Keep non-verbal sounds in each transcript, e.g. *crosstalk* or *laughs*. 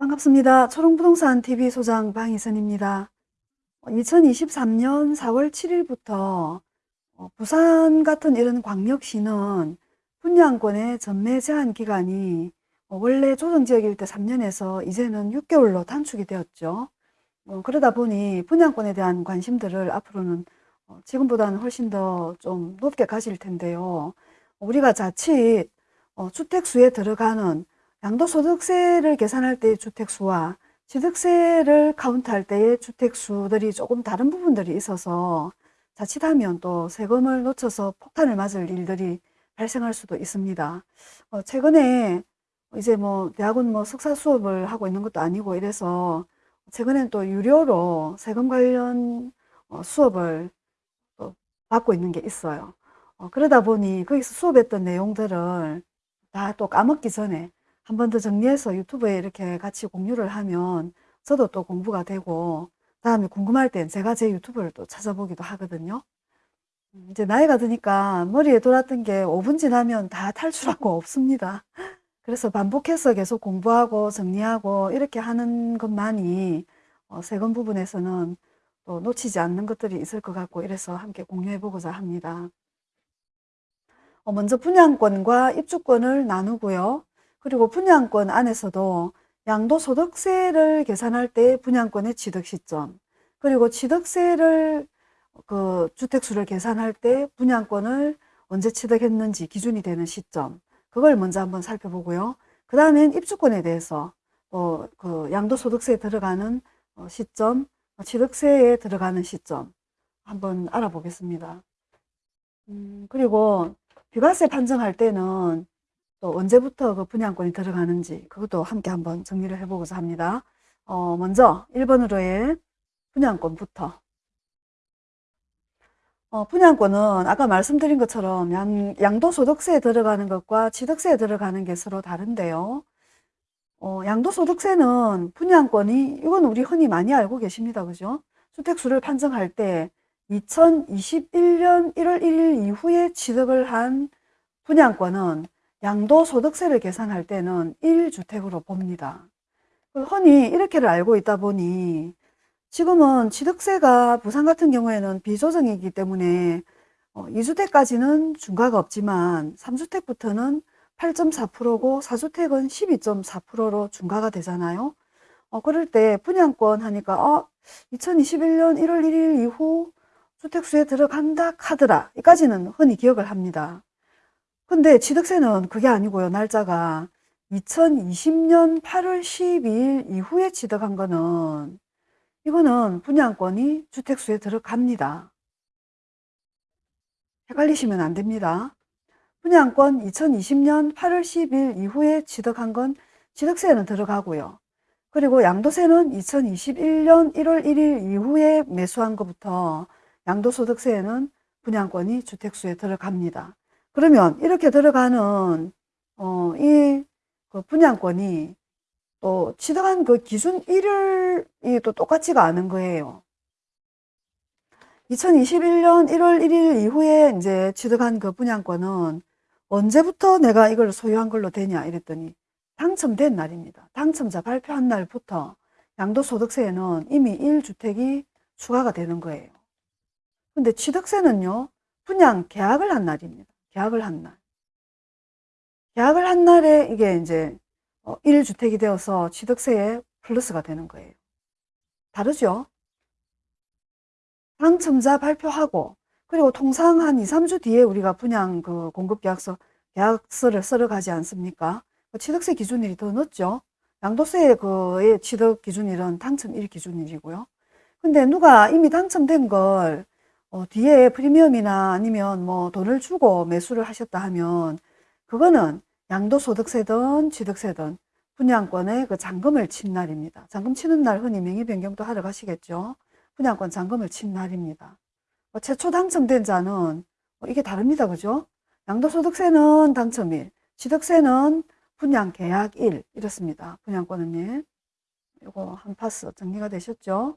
반갑습니다. 초롱부동산 TV 소장 방희선입니다. 2023년 4월 7일부터 어, 부산 같은 이런 광역시는 분양권의 전매 제한 기간이 어, 원래 조정지역일 때 3년에서 이제는 6개월로 단축이 되었죠. 어, 그러다 보니 분양권에 대한 관심들을 앞으로는 지금보다는 훨씬 더 좀 높게 가질 텐데요. 우리가 자칫 주택수에 들어가는 양도소득세를 계산할 때의 주택수와 취득세를 카운트할 때의 주택수들이 조금 다른 부분들이 있어서 자칫하면 또 세금을 놓쳐서 폭탄을 맞을 일들이 발생할 수도 있습니다. 어, 최근에 이제 뭐 대학원 뭐 석사 수업을 하고 있는 것도 아니고 이래서 최근엔 또 유료로 세금 관련 어, 수업을 또 받고 있는 게 있어요. 어, 그러다 보니 거기서 수업했던 내용들을 다 또 까먹기 전에 한 번 더 정리해서 유튜브에 이렇게 같이 공유를 하면 저도 또 공부가 되고 다음에 궁금할 땐 제가 제 유튜브를 또 찾아보기도 하거든요. 음, 이제 나이가 드니까 머리에 돌았던 게 5분 지나면 다 탈출하고 *laughs* 없습니다. 그래서 반복해서 계속 공부하고 정리하고 이렇게 하는 것만이 어, 세금 부분에서는 또 놓치지 않는 것들이 있을 것 같고 이래서 함께 공유해 보고자 합니다. 어, 먼저 분양권과 입주권을 나누고요. 그리고 분양권 안에서도 양도소득세를 계산할 때 분양권의 취득 시점, 그리고 취득세를 그 주택수를 계산할 때 분양권을 언제 취득했는지 기준이 되는 시점, 그걸 먼저 한번 살펴보고요. 그 다음엔 입주권에 대해서 어, 그 양도소득세에 들어가는 어, 시점, 취득세에 들어가는 시점 한번 알아보겠습니다. 음, 그리고 비과세 판정할 때는 또 언제부터 그 분양권이 들어가는지 그것도 함께 한번 정리를 해보고자 합니다. 어, 먼저 1번으로의 분양권부터 어, 분양권은 아까 말씀드린 것처럼 양, 양도소득세에 들어가는 것과 취득세에 들어가는 게 서로 다른데요. 어, 양도소득세는 분양권이 이건 우리 흔히 많이 알고 계십니다. 그죠? 주택수를 판정할 때 2021년 1월 1일 이후에 취득을 한 분양권은 양도소득세를 계산할 때는 1주택으로 봅니다. 흔히 이렇게를 알고 있다 보니 지금은 취득세가 부산 같은 경우에는 비조정이기 때문에 2주택까지는 어, 중과가 없지만 3주택부터는 8.4%고 4주택은 12.4%로 중과가 되잖아요. 어, 그럴 때 분양권 하니까 어, 2021년 1월 1일 이후 주택수에 들어간다 카드라 이까지는 흔히 기억을 합니다. 근데 취득세는 그게 아니고요. 날짜가 2020년 8월 12일 이후에 취득한 거는 이거는 분양권이 주택수에 들어갑니다. 헷갈리시면 안 됩니다. 분양권 2020년 8월 10일 이후에 취득한 건 취득세는 들어가고요. 그리고 양도세는 2021년 1월 1일 이후에 매수한 것부터 양도소득세에는 분양권이 주택수에 들어갑니다. 그러면 이렇게 들어가는 어, 이 그 분양권이 또 취득한 그 기준 일을이 또 똑같지가 않은 거예요. 2021년 1월 1일 이후에 이제 취득한 그 분양권은 언제부터 내가 이걸 소유한 걸로 되냐 이랬더니 당첨된 날입니다. 당첨자 발표한 날부터 양도소득세에는 이미 1주택이 추가가 되는 거예요. 근데 취득세는요, 분양 계약을 한 날입니다. 계약을 한 날. 계약을 한 날에 이게 이제 1주택이 어, 되어서 취득세에 플러스가 되는 거예요. 다르죠? 당첨자 발표하고 그리고 통상 한 2, 3주 뒤에 우리가 분양 그 공급계약서 계약서를 쓰러 가지 않습니까? 그 취득세 기준일이 더 늦죠? 양도세 그의 취득 기준일은 당첨일 기준일이고요. 근데 누가 이미 당첨된 걸 어, 뒤에 프리미엄이나 아니면 뭐 돈을 주고 매수를 하셨다 하면 그거는 양도소득세든 취득세든 분양권의 그 잔금을 친 날입니다. 잔금 치는 날 흔히 명의 변경도 하러 가시겠죠. 분양권 잔금을 친 날입니다. 어, 최초 당첨된 자는 어, 이게 다릅니다. 그죠? 양도소득세는 당첨일, 취득세는 분양 계약일 이렇습니다. 분양권은 이거 한 파스 정리가 되셨죠?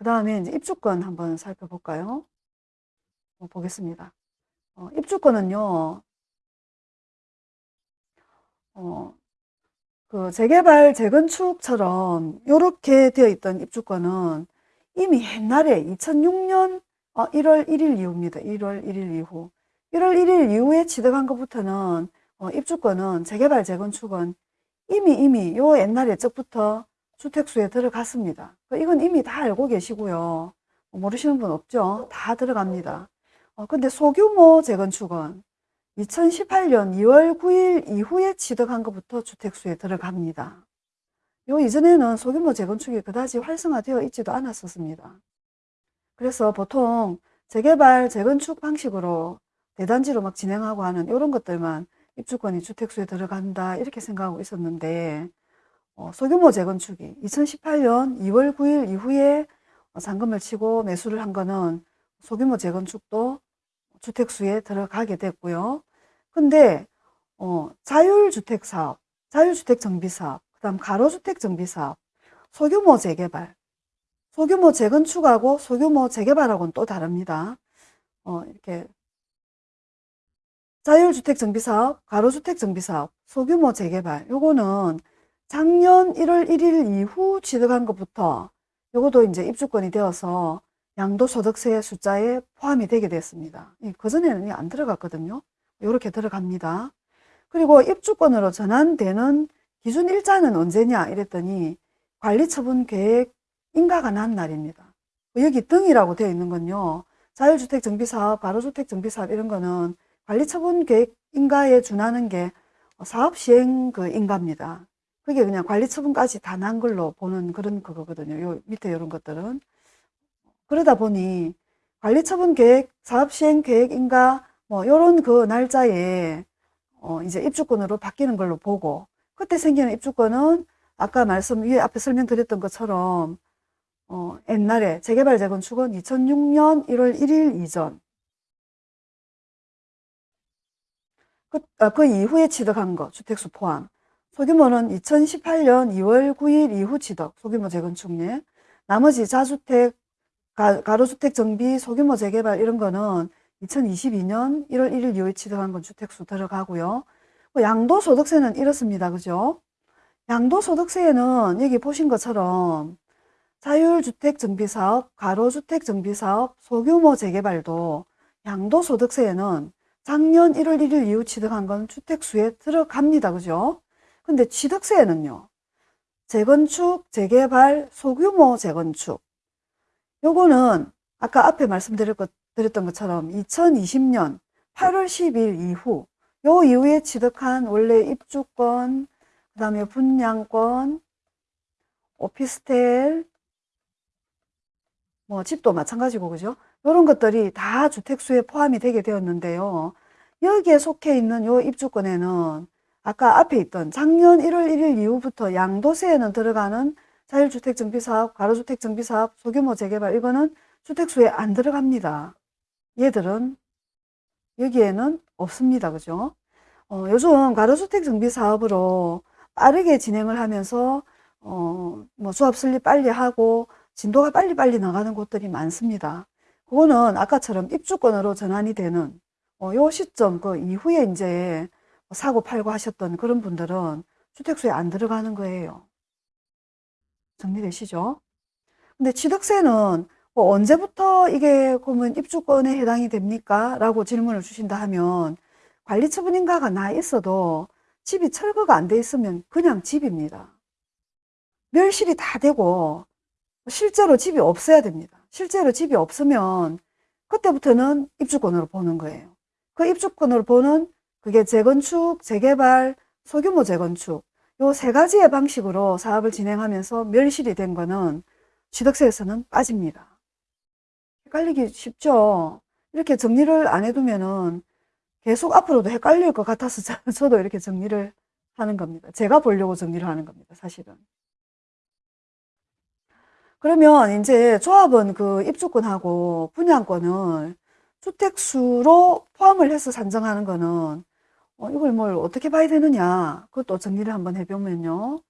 그 다음에 입주권 한번 살펴볼까요? 어, 보겠습니다. 어, 입주권은요, 어, 그 재개발, 재건축처럼 이렇게 되어 있던 입주권은 이미 옛날에 2006년 1월 1일 이후입니다. 1월 1일 이후. 1월 1일 이후에 취득한 것부터는 어, 입주권은 재개발, 재건축은 이미 이미 요 옛날 예적부터 주택수에 들어갔습니다. 그 이건 이미 다 알고 계시고요. 모르시는 분 없죠? 다 들어갑니다. 어, 근데 소규모 재건축은 2018년 2월 9일 이후에 취득한 것부터 주택수에 들어갑니다. 요 이전에는 소규모 재건축이 그다지 활성화되어 있지도 않았었습니다. 그래서 보통 재개발, 재건축 방식으로 대단지로 막 진행하고 하는 이런 것들만 입주권이 주택수에 들어간다 이렇게 생각하고 있었는데 어, 소규모 재건축이 2018년 2월 9일 이후에 잔금을 치고 매수를 한 거는 소규모 재건축도 주택수에 들어가게 됐고요. 근데 어, 자율주택 사업, 자율주택 정비 사업, 그 다음 가로주택 정비 사업, 소규모 재개발, 소규모 재건축하고 소규모 재개발하고는 또 다릅니다. 어, 이렇게 자율주택 정비 사업, 가로주택 정비 사업, 소규모 재개발 요거는 작년 1월 1일 이후 취득한 것부터 요것도 이제 입주권이 되어서 양도소득세 숫자에 포함이 되게 됐습니다. 그전에는 안 들어갔거든요. 이렇게 들어갑니다. 그리고 입주권으로 전환되는 기준 일자는 언제냐 이랬더니 관리처분 계획 인가가 난 날입니다. 여기 등이라고 되어 있는 건요. 자율주택 정비사업, 가로주택 정비사업 이런 거는 관리처분 계획 인가에 준하는 게 사업 시행 그 인가입니다. 그게 그냥 관리 처분까지 다 난 걸로 보는 그런 그거거든요. 요 밑에 이런 것들은. 그러다 보니 관리 처분 계획, 사업 시행 계획 인가 뭐 요런 그 날짜에 어 이제 입주권으로 바뀌는 걸로 보고 그때 생기는 입주권은 아까 말씀 위에 앞에 설명드렸던 것처럼 어 옛날에 재개발 재건축은 2006년 1월 1일 이전 그, 아, 그 이후에 취득한 거 주택수 포함 소규모는 2018년 2월 9일 이후 취득 소규모 재건축 예 나머지 자주택 가, 가로주택 정비 소규모 재개발 이런 거는 2022년 1월 1일 이후에 취득한 건 주택수 들어가고요. 뭐 양도소득세는 이렇습니다. 그죠? 양도소득세에는 여기 보신 것처럼 자율주택 정비사업, 가로주택 정비사업, 소규모 재개발도 양도소득세에는 작년 1월 1일 이후 취득한 건 주택수에 들어갑니다. 그죠? 근데 취득세에는요. 재건축, 재개발, 소규모 재건축. 요거는 아까 앞에 말씀드렸던 것처럼 2020년 8월 10일 이후 요 이후에 취득한 원래 입주권 그 다음에 분양권 오피스텔 뭐 집도 마찬가지고 그죠? 이런 것들이 다 주택수에 포함이 되게 되었는데요. 여기에 속해 있는 요 입주권에는 아까 앞에 있던 작년 1월 1일 이후부터 양도세에는 들어가는 자율주택 정비사업, 가로주택 정비사업, 소규모 재개발 이거는 주택수에 안 들어갑니다. 얘들은 여기에는 없습니다. 그죠? 어, 요즘 가로주택 정비사업으로 빠르게 진행을 하면서 어, 뭐 설립 빨리 하고 진도가 빨리빨리 나가는 곳들이 많습니다. 그거는 아까처럼 입주권으로 전환이 되는 어, 요 시점 그 이후에 이제 사고 팔고 하셨던 그런 분들은 주택수에 안 들어가는 거예요. 정리되시죠? 근데 취득세는 뭐 언제부터 이게 그러면 입주권에 해당이 됩니까? 라고 질문을 주신다 하면 관리처분인가가 나 있어도 집이 철거가 안 돼 있으면 그냥 집입니다. 멸실이 다 되고 실제로 집이 없어야 됩니다. 실제로 집이 없으면 그때부터는 입주권으로 보는 거예요. 그 입주권으로 보는 그게 재건축, 재개발, 소규모 재건축 요 세 가지의 방식으로 사업을 진행하면서 멸실이 된 거는 취득세에서는 빠집니다. 헷갈리기 쉽죠? 이렇게 정리를 안 해두면은 계속 앞으로도 헷갈릴 것 같아서 *laughs* 저도 이렇게 정리를 하는 겁니다. 제가 보려고 정리를 하는 겁니다. 사실은. 그러면 이제 조합은 그 입주권하고 분양권을 주택수로 포함을 해서 산정하는 거는 어, 이걸 뭘 어떻게 봐야 되느냐 그것도 정리를 한번 해보면요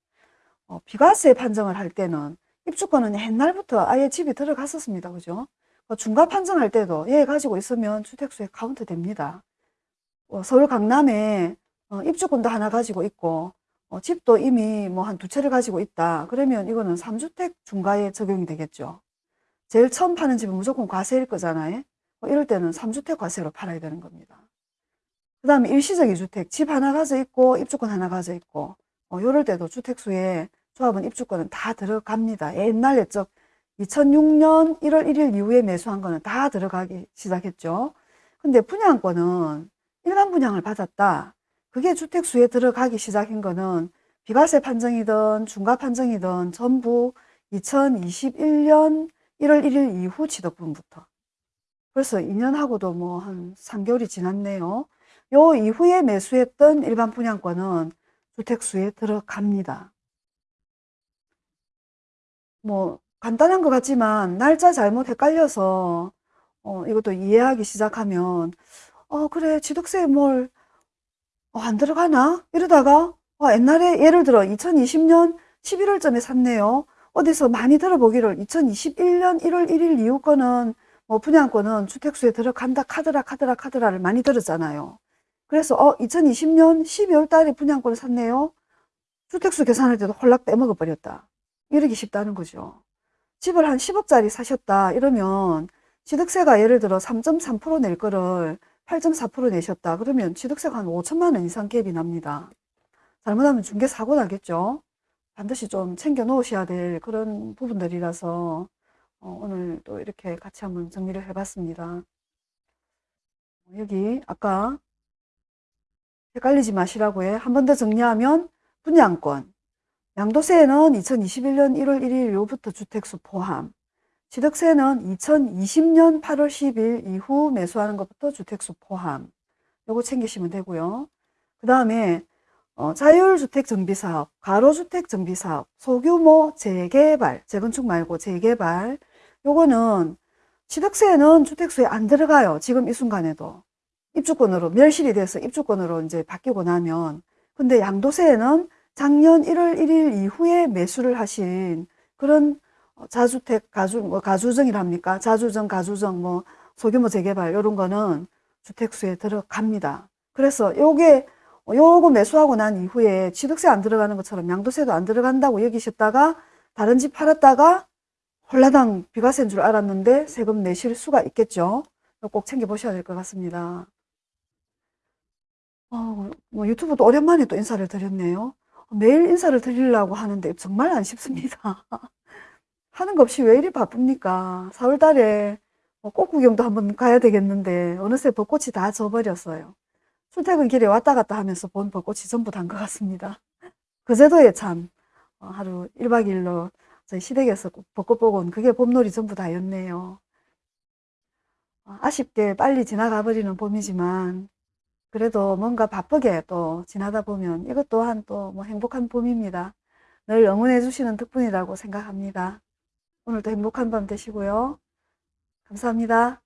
어, 비과세 판정을 할 때는 입주권은 옛날부터 아예 집이 들어갔었습니다 그죠 어, 중과 판정할 때도 얘 가지고 있으면 주택수에 카운트 됩니다 어, 서울 강남에 어, 입주권도 하나 가지고 있고 어, 집도 이미 뭐 한 두 채를 가지고 있다. 그러면 이거는 3주택 중과에 적용이 되겠죠. 제일 처음 파는 집은 무조건 과세일 거잖아요. 뭐 이럴 때는 3주택 과세로 팔아야 되는 겁니다. 그 다음에 일시적 2주택, 집 하나 가져 있고 입주권 하나 가져 있고 어, 이럴 때도 주택수에 조합은 입주권은 다 들어갑니다. 옛날 옛적 2006년 1월 1일 이후에 매수한 거는 다 들어가기 시작했죠. 근데 분양권은 일반 분양을 받았다. 그게 주택수에 들어가기 시작한 거는 비과세 판정이든 중과 판정이든 전부 2021년 1월 1일 이후 취득분부터. 벌써 2년하고도 뭐 한 3개월이 지났네요. 요 이후에 매수했던 일반 분양권은 주택수에 들어갑니다. 뭐 간단한 것 같지만 날짜 잘못 헷갈려서 어, 이것도 이해하기 시작하면 어 그래 취득세 뭘 어, 안 들어가나? 이러다가 어, 옛날에 예를 들어 2020년 11월쯤에 샀네요. 어디서 많이 들어보기를 2021년 1월 1일 이후 거는 뭐 분양권은 주택수에 들어간다 카드라 카드라 카드라를 많이 들었잖아요. 그래서 어 2020년 12월 달에 분양권을 샀네요. 주택수 계산할 때도 홀락 빼먹어 버렸다. 이러기 쉽다는 거죠. 집을 한 10억짜리 사셨다 이러면 취득세가 예를 들어 3.3%낼 거를 8.4% 내셨다. 그러면 취득세가 한 5천만 원 이상 갭이 납니다. 잘못하면 중개 사고 나겠죠. 반드시 좀 챙겨 놓으셔야 될 그런 부분들이라서 어, 오늘 또 이렇게 같이 한번 정리를 해봤습니다. 여기 아까 헷갈리지 마시라고 해. 한 번 더 정리하면 분양권. 양도세는 2021년 1월 1일 요부터 주택수 포함. 취득세는 2020년 8월 10일 이후 매수하는 것부터 주택수 포함. 요거 챙기시면 되고요. 그 다음에 어, 자율주택 정비사업, 가로주택 정비사업, 소규모 재개발, 재건축 말고 재개발. 요거는 취득세는 주택수에 안 들어가요. 지금 이 순간에도. 입주권으로 멸실이 돼서 입주권으로 이제 바뀌고 나면 근데 양도세에는 작년 1월 1일 이후에 매수를 하신 그런 자주택 가주 뭐 가주정이랍니까? 자주정 가주정 뭐 소규모 재개발 이런 거는 주택수에 들어갑니다. 그래서 요게 요거 매수하고 난 이후에 취득세 안 들어가는 것처럼 양도세도 안 들어간다고 여기셨다가 다른 집 팔았다가 홀라당 비과세인 줄 알았는데 세금 내실 수가 있겠죠. 꼭 챙겨 보셔야 될 것 같습니다 어, 뭐 유튜브도 오랜만에 또 인사를 드렸네요. 매일 인사를 드리려고 하는데 정말 안 쉽습니다. *laughs* 하는 거 없이 왜 이리 바쁩니까? 4월 달에 뭐 꽃구경도 한번 가야 되겠는데 어느새 벚꽃이 다 져버렸어요. 출퇴근 길에 왔다 갔다 하면서 본 벚꽃이 전부 단 것 같습니다. *laughs* 그제도에 참 어, 하루 1박 2일로 저희 시댁에서 벚꽃 보고 온 그게 봄놀이 전부 다였네요. 어, 아쉽게 빨리 지나가 버리는 봄이지만 그래도 뭔가 바쁘게 또 지나다 보면 이것 또한 또 뭐 행복한 봄입니다. 늘 응원해 주시는 덕분이라고 생각합니다. 오늘도 행복한 밤 되시고요. 감사합니다.